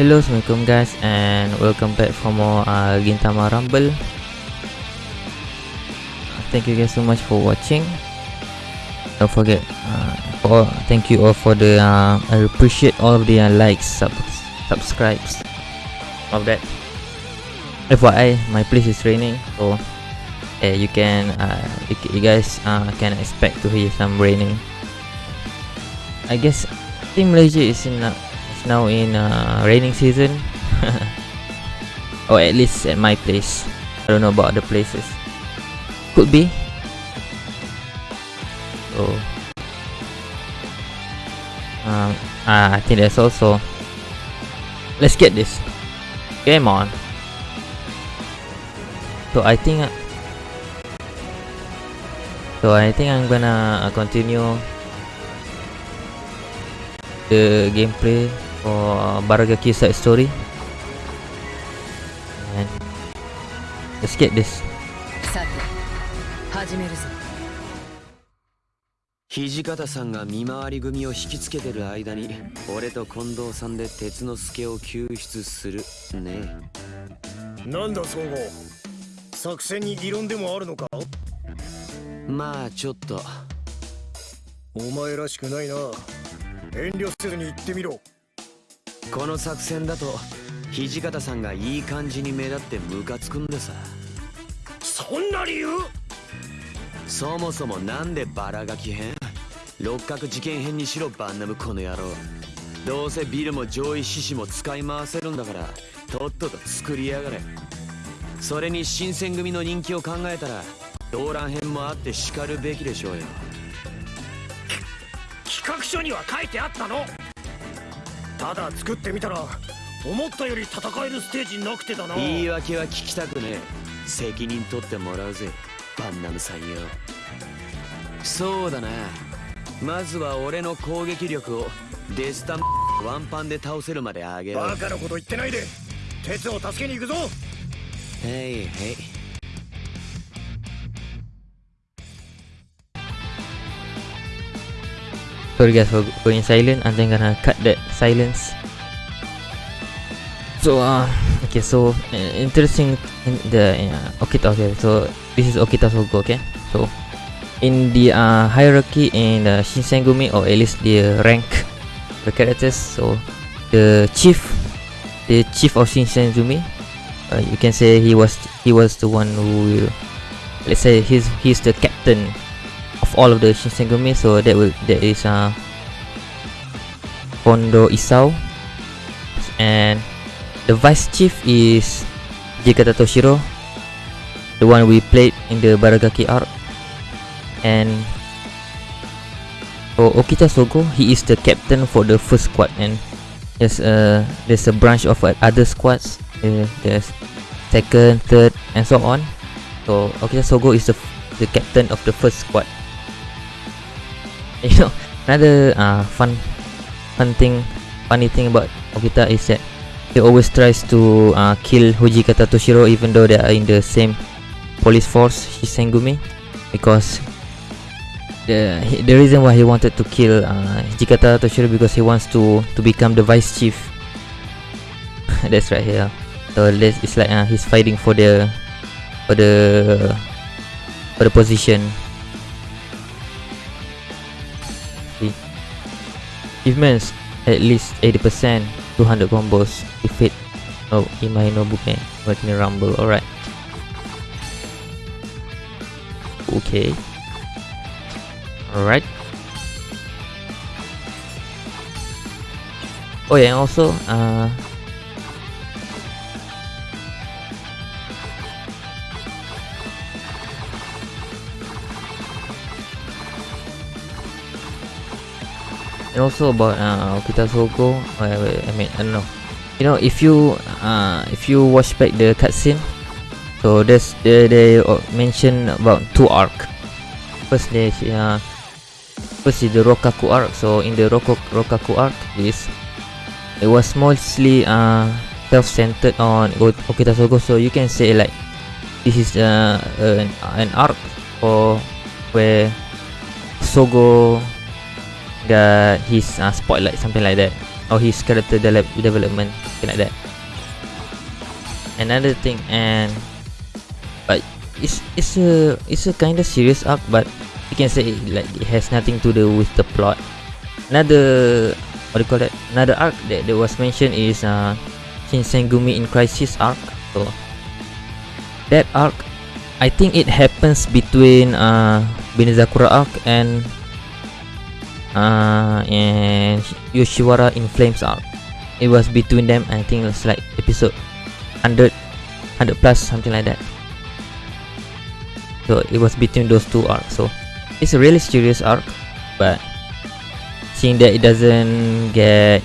Hello, Assalamualaikum guys and welcome back for more uh, Gintama Rumble. Thank you guys so much for watching. Don't forget, uh, for, thank you all for the, uh, I appreciate all of the uh, likes, sub subscribes Of that. FYI, my place is raining so eh, you can, uh, you, you guys uh, can expect to hear some raining. I guess, think Malaysia is in uh, now in uh, raining season. Or at least at my place. I don't know about other places. Could be. So um, uh, I think that's also. Let's get this. Game on. So I think uh, so I think I'm gonna continue the gameplay for Baragaki side story. And let's get this. さて始めるぞ土方さんが見回り組を引きつけてる間に俺と近藤さんで鉄之助を救出する。ねなんだ総合。作戦に異論でもあるのか？まあちょっと。お前らしくないな。遠慮せずに言ってみろこの作戦だと土方さんがいい感じに目立ってムカつくんでさそんな理由？そもそもなんでバラガキ編六角事件編にしろバンナムこの野郎。どうせビルも上位獅子も使い回せるんだからとっとと作りやがれ。それに新選組の人気を考えたら動乱編もあって叱るべきでしょうよ。企画書には書いてあったの。ただ作ってみたら思ったより戦えるステージなくてだな。言い訳は聞きたくねえ。責任取ってもらうぜバンナムさんよ。そうだな。まずは俺の攻撃力をデスタンワンパンで倒せるまで上げろ。バカなこと言ってないで。鉄を助けに行くぞ。はいはい sorry guys for going silent. I'm then gonna cut that silence. So uh okay so uh, interesting in the uh, Okita okay so this is Okita Sogo okay so in the uh, hierarchy in uh, Shinsengumi or at least the rank the characters so the chief the chief of Shinsengumi uh, you can say he was he was the one who let's say he's he's the captain of all of the Shinsengumi so that will that is uh Kondo Isao. And the vice chief is Hijikata Toshiro the one we played in the Baragaki arc and for Okita Sogo he is the captain for the first squad. And there's a there's a branch of uh, other squads. Uh, there's second third and so on. So Okita Sogo is the the captain of the first squad you know another uh, fun fun thing funny thing about Okita is that he always tries to uh, kill Hijikata Toshiro even though they are in the same police force Shinsengumi because the he, the reason why he wanted to kill uh, Toshiro because he wants to to become the vice chief. That's right here so this it's like uh, he's fighting for the for the for the position Achievements at least 80% 200 combos defeat oh Imai Nobume me. Rumble alright. Okay. Alright. Oh yeah and also uh and also about uh, Okita Sogo I, I mean I don't know. You know if you uh, if you watch back the cutscene so there's they, they mention about two arc. First they uh, first is the Rokkaku arc. So in the Roku, Rokkaku arc is it was mostly uh, self-centered on Okita Sogo. So you can say like this is uh, an, an arc for where Sogo got his uh, spotlight something like that. Or his character de- development something like that. Another thing and but it's it's a it's a kind of serious arc but you can say like it has nothing to do with the plot. Another what do you call that? Another arc that, that was mentioned is uh Shinsengumi in Crisis arc. So that arc I think it happens between uh Benizakura arc and uh and Yoshiwara in Flames arc it was between them I think it's like episode 100 100 plus something like that. So it was between those two arcs. So it's a really serious arc but seeing that it doesn't get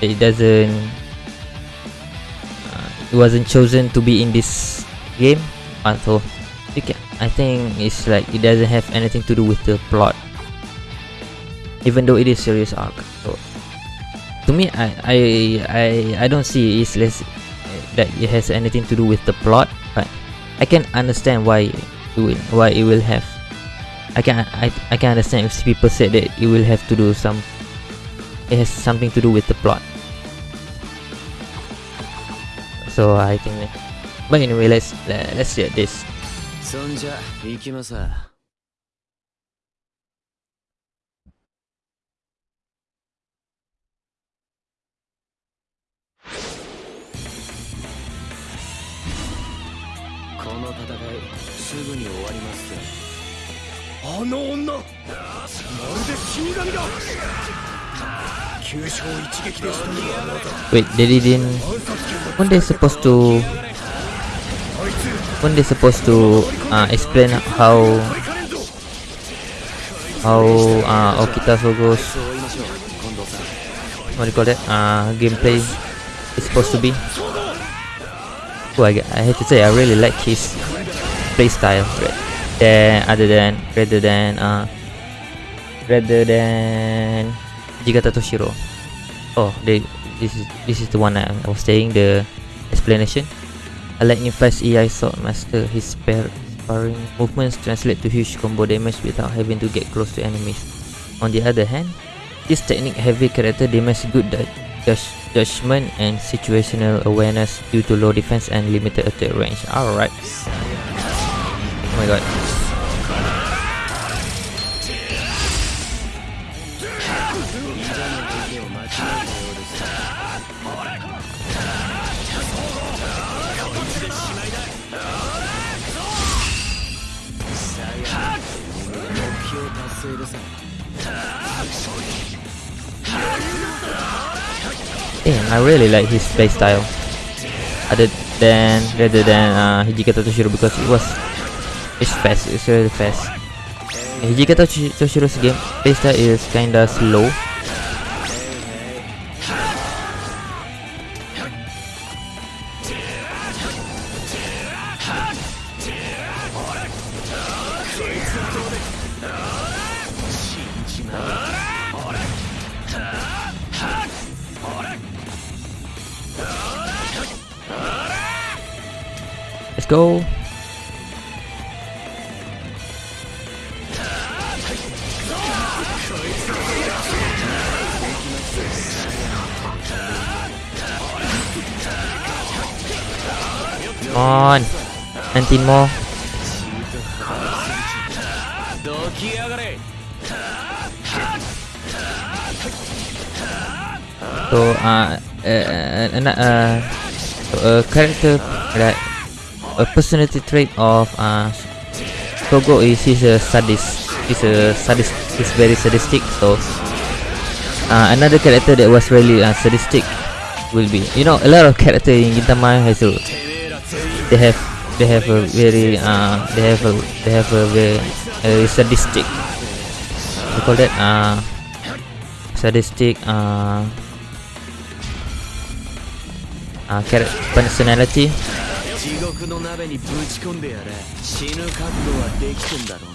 it doesn't uh, it wasn't chosen to be in this game uh, so I think it's like it doesn't have anything to do with the plot even though it is serious arc so to me I I I, I don't see it's less that it has anything to do with the plot but I can understand why it will why it will have I can I, I can understand if people said that it will have to do some it has something to do with the plot so I think that- but anyway let's let, let's see at this そんじゃ行きます あの女まるで死神だ急所を一撃で仕留めるあなた Wait, he didn't... When they supposed to... When they supposed to uh, explain how... How uh, Okita Sogo's... What do you call that? Uh, gameplay is supposed to be? Oh, I, I have to say, I really like his playstyle. Right? Than other than rather than uh, rather than Hijikata Toshiro oh this is this is the one I, I was saying the explanation I like Nifas EI Sword Master his spare sparring movements translate to huge combo damage without having to get close to enemies on the other hand this technique heavy character demands good judgment and situational awareness due to low defense and limited attack range. Alright. Oh my god. Damn, I really like his play style. Other than rather than uh, Hijikata Toshiro because it was it's fast, it's really fast. Hijikata Toshi- Toshiro's game style is kinda slow. Let's go. on. 19 more. So, uh, uh, uh, uh, a character that a personality trait of uh, Sogo is he's a sadist. He's a sadist. He's very sadistic. So uh, another character that was really uh, sadistic will be you know a lot of character in Gintama has a they have they have a very uh they have a they have a very, very sadistic we call that uh sadistic uh uh character personality 地獄の鍋にぶち込んでやれ死ぬ覚悟はできてんだろう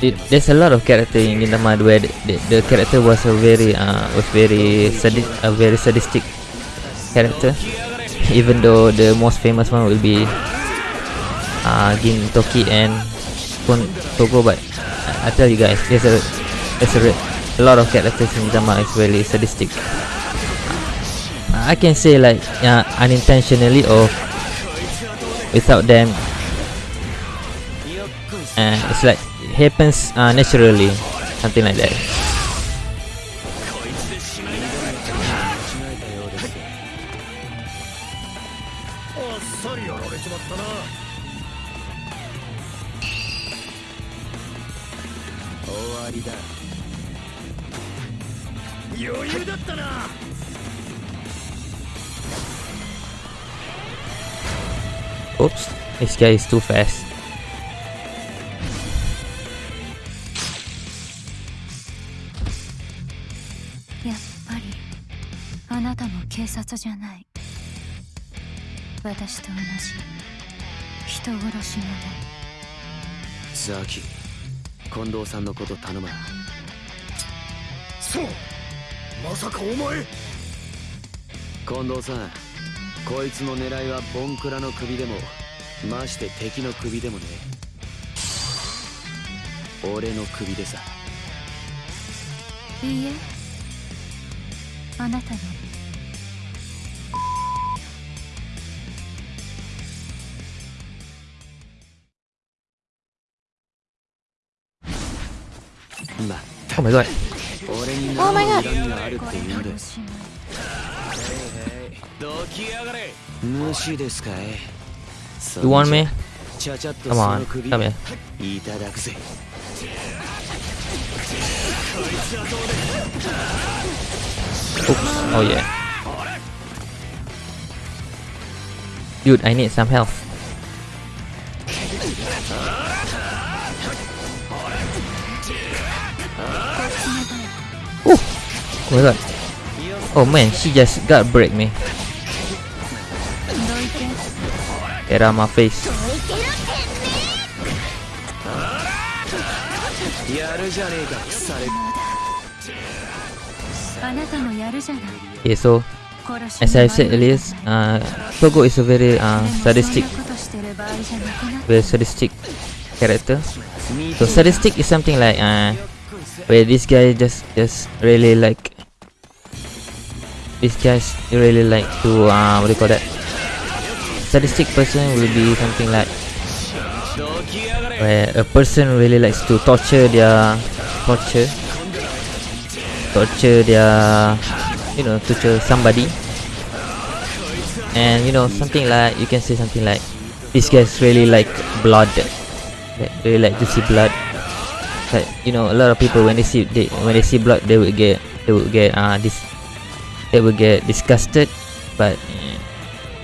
There's a lot of character in Gintama where the, the, the character was a very uh, was very sadi a very sadistic character. Even though the most famous one will be uh, Gintoki and Kon Togo, but I, I, tell you guys, there's a there's a, a lot of characters in Gintama is really sadistic. I can say like uh, unintentionally or without them, uh, it's like happens uh, naturally, something like that. Oops, this guy is too fast. も警察じゃない。私と同じ。人殺しのねザキ近藤さんのこと頼むそう。まさかお前。近藤さんこいつの狙いはボンクラの首でもまして敵の首でもね。俺の首でさ。いいえ。あなたの Oh my god. Oh my god. You want me? Come on, come here. Oops. Oh yeah. Dude, I need some health. Oh my god. Oh man, she just got break me. Get out my face. Okay, so as I said earlier, uh, Sogo is a very uh, sadistic, very sadistic character. So sadistic is something like uh, where this guy just just really like these guys really like to uh, what do you call that? Statistic person will be something like where a person really likes to torture their torture torture their you know torture somebody. And you know something like you can say something like these guys really like blood. Like, really like to see blood. Like you know a lot of people when they see they when they see blood they would get they would get uh this they will get disgusted but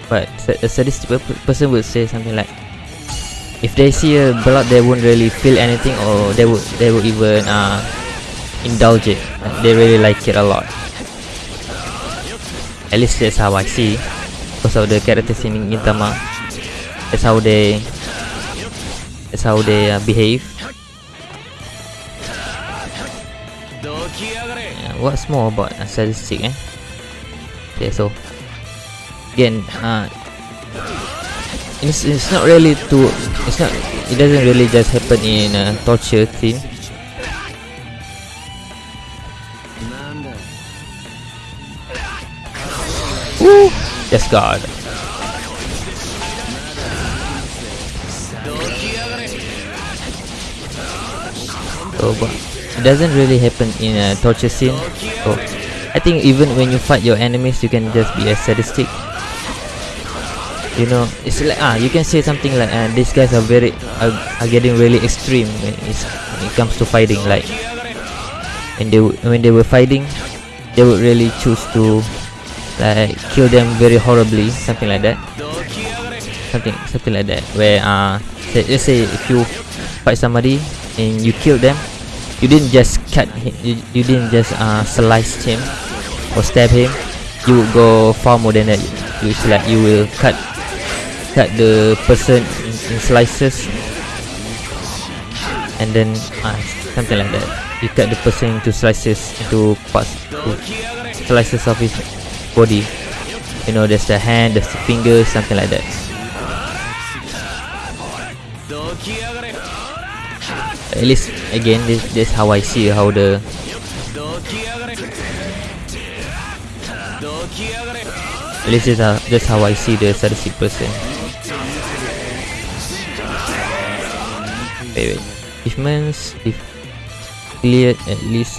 but a sadistic person would say something like if they see a blood they won't really feel anything or they would they would even uh, indulge it. Like they really like it a lot. At least that's how I see. Because of the characters in Gintama that's how they that's how they uh, behave. Yeah, what's more about a sadistic eh? okay so again uh it's, it's not really to it's not it doesn't really just happen in a uh, torture theme Woo! yes god so but it doesn't really happen in a torture scene Oh. I think even when you fight your enemies, you can just be a sadistic. You know, it's like ah, you can say something like ah, these guys are very are, are getting really extreme when, when it comes to fighting. Like when they when they were fighting, they would really choose to like kill them very horribly, something like that. Something something like that. Where ah, say, let's say if you fight somebody and you kill them, you didn't just cut him, you, you didn't just uh, slice him or stab him you would go far more than that. It's like you will cut cut the person in, in slices. And then uh, something like that. You cut the person into slices into parts to slices of his body. You know there's the hand there's the finger something like that. At least again this, this how I see how the at least this how, that's how I see the sadistic person. Wait, wait. Achievements, if cleared at least.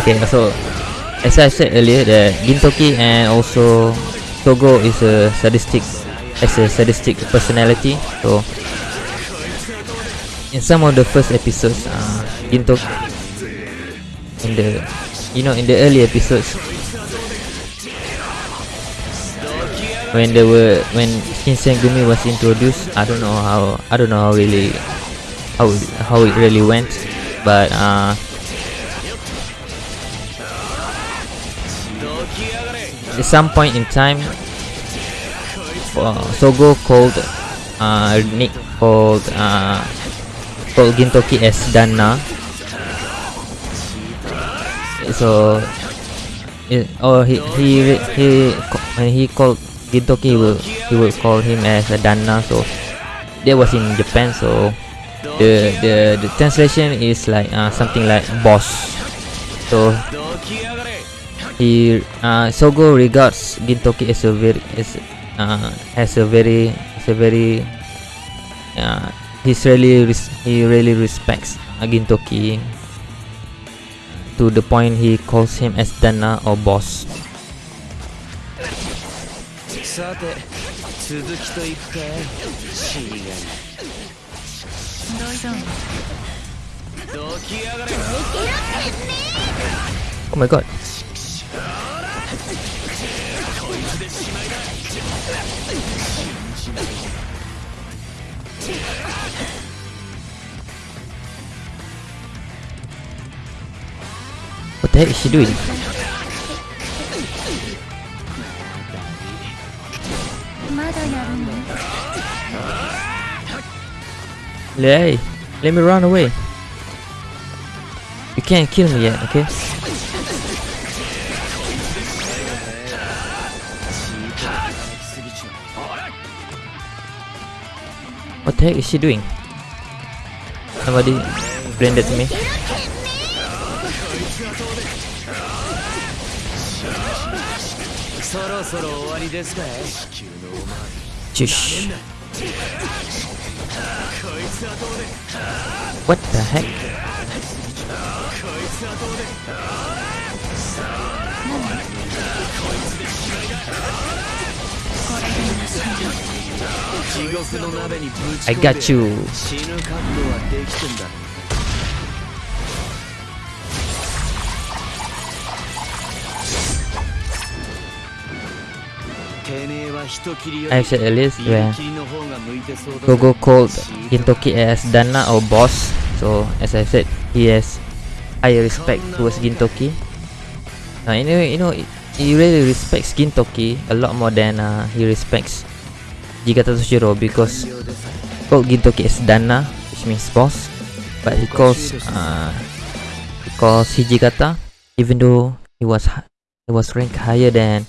Okay, so as I said earlier, that Gintoki and also Sogo is a sadistic, as a sadistic personality. So in some of the first episodes, uh, Gintoki in the you know in the early episodes. When there were when Shinsengumi was introduced I don't know how I don't know how really how how it really went but uh at some point in time uh, Sogo called uh, Nick called uh, called Gintoki as Danna so it, oh, he he he when he called Gintoki he will he will call him as a Danna. so that was in Japan so the the, the translation is like uh, something like boss so he uh, Sogo regards Gintoki as a very as uh, as a very as a very uh, he's really he really respects Gintoki to the point he calls him as Danna or boss. Oh my god. What the heck is she doing? Hey, let me run away. You can't kill me yet, okay? What the heck is she doing? Somebody blended me. ろそろ終わりですかい Shush. What the heck? Oh. 地獄の鍋にぶち I 込んで got you. 死ぬ覚悟はできてんだ Actually, at least where Sogo called Gintoki as Danna or boss. So as I said, he has high respect towards Gintoki. Now anyway, you know, he really respects Gintoki a lot more than uh, he respects Hijikata Toshiro because called Gintoki as Danna, which means boss, but he calls uh, he calls Hijikata even though he was he was ranked higher than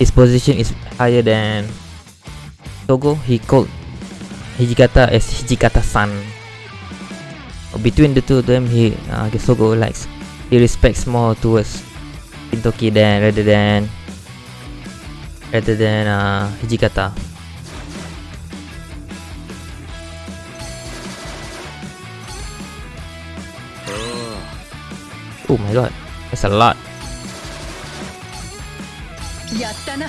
his position is higher than Sogo. He called Hijikata as Hijikata-san. Between the two of them, he uh, Sogo likes he respects more towards Gintoki than rather than rather than uh, Hijikata. Oh my god, that's a lot. やったな。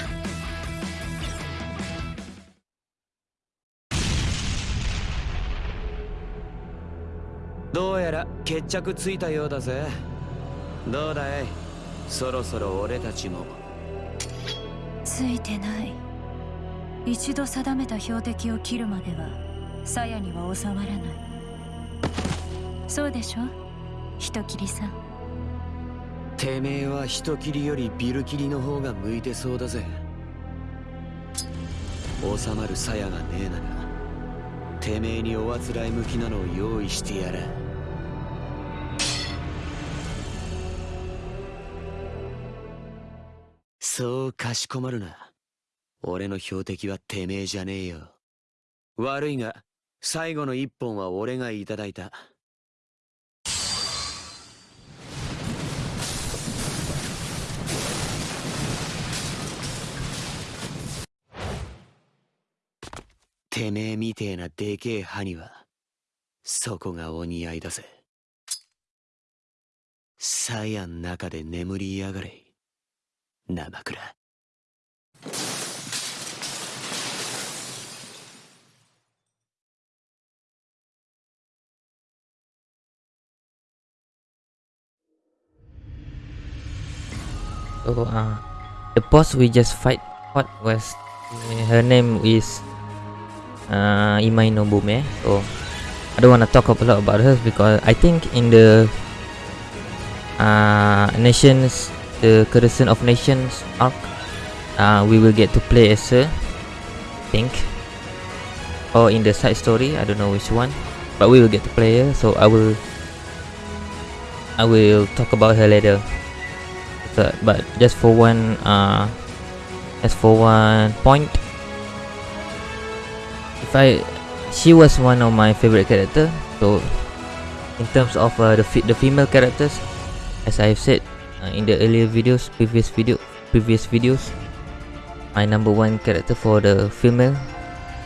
どうやら決着ついたようだぜ。どうだい？そろそろ俺たちも。ついてない。一度定めた標的を切るまでは鞘には収まらない。そうでしょ？人斬りさんてめえは人斬りよりビル斬りの方が向いてそうだぜ。収まる鞘がねえならてめえにおあつらい向きなのを用意してやらそうかしこまるな。俺の標的はてめえじゃねえよ。悪いが最後の一本は俺がいただいた。てめえみてえなでけえ歯には、そこがお似合いだぜ。サヤん中で眠りやがれ。生倉。So uh, the boss we just fight what was uh, her name is uh, Imai Nobume. So I don't want to talk a lot about her because I think in the uh, nations the Crescent of Nations arc uh, we will get to play as her. I think or in the side story I don't know which one but we will get to play her so I will I will talk about her later but, but just for one uh for one point if I she was one of my favorite character. So in terms of uh, the the female characters as I've said uh, in the earlier videos previous video previous videos my number one character for the female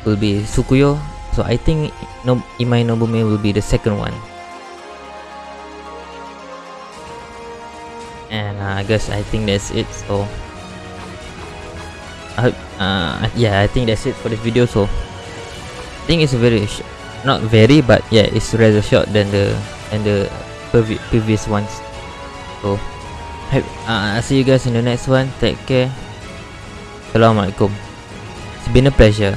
will be Tsukuyo. So I think no Imai Nobume will be the second one. And uh, I guess I think that's it so. I hope uh yeah I think that's it for this video so. I think it's very not very but yeah it's rather short than the than the previ- previous ones. So hope, uh, I'll see you guys in the next one. Take care. Assalamualaikum. It's been a pleasure